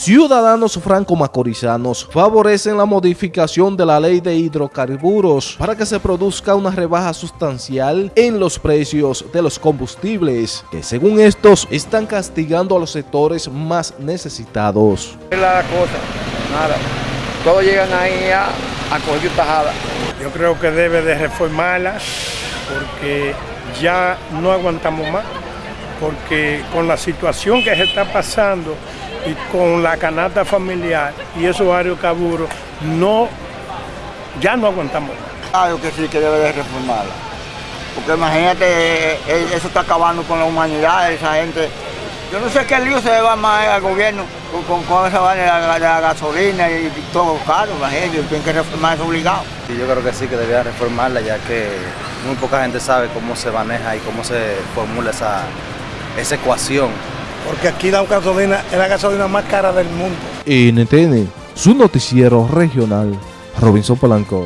ciudadanos franco-macorizanos favorecen la modificación de la ley de hidrocarburos para que se produzca una rebaja sustancial en los precios de los combustibles, que según estos están castigando a los sectores más necesitados. la cosa, nada. Todos llegan ahí a, a coger tajada. Yo creo que debe de reformarla porque ya no aguantamos más, porque con la situación que se está pasando y con la canasta familiar y esos varios caburos, no, ya no aguantamos. Claro que sí, que debe de reformarla. Porque imagínate, eh, eh, eso está acabando con la humanidad, esa gente. Yo no sé qué lío se le va más al gobierno con, con, esa vaina de la, gasolina y, todo caro, imagínate, tienen que reformar eso obligado. Sí, yo creo que sí, que debía reformarla, ya que muy poca gente sabe cómo se maneja y cómo se formula esa, esa ecuación porque aquí la gasolina es la gasolina más cara del mundo. NTN, su noticiero regional, Robinson Polanco.